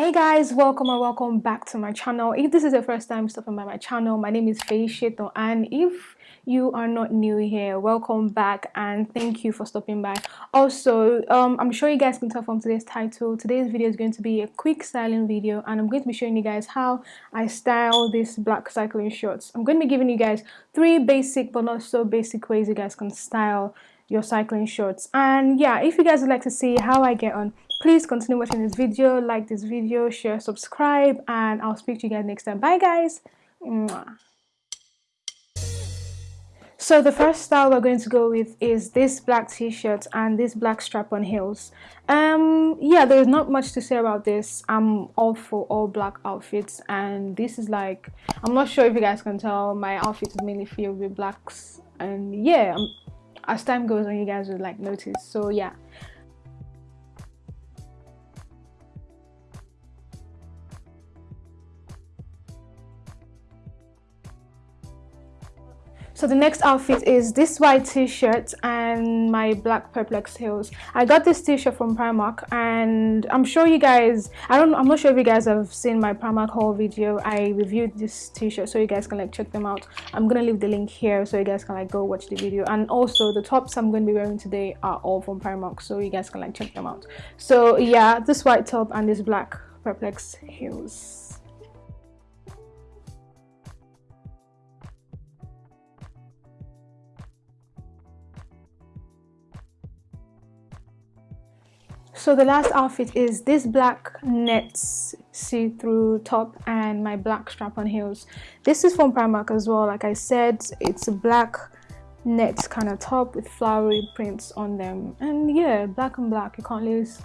hey guys welcome and welcome back to my channel. If this is your first time stopping by my channel my name is Faye Sheto and if you are not new here welcome back and thank you for stopping by. Also um, i'm sure you guys can tell from today's title today's video is going to be a quick styling video and i'm going to be showing you guys how i style these black cycling shorts. I'm going to be giving you guys three basic but not so basic ways you guys can style your cycling shorts. And yeah if you guys would like to see how i get on please continue watching this video like this video share subscribe and i'll speak to you guys next time bye guys. So the first style we're going to go with is this black t-shirt and this black strap-on heels. Um, yeah, there's not much to say about this. I'm all for all black outfits and this is like, I'm not sure if you guys can tell, my outfit is mainly filled with blacks and yeah, um, as time goes on you guys will like notice. So yeah, So the next outfit is this white t-shirt and my black Perspex heels. I got this t-shirt from Primark and I'm sure you guys, I don't, I'm not sure if you guys have seen my Primark haul video. I reviewed this t-shirt so you guys can like check them out. I'm gonna leave the link here so you guys can like go watch the video. And also the tops I'm going to be wearing today are all from Primark so you guys can like check them out. So yeah, this white top and this black Perspex heels. So the last outfit is this black net see-through top and my black strap-on heels. This is from Primark as well. Like I said, it's a black net kind of top with flowery prints on them. And yeah, black and black, you can't lose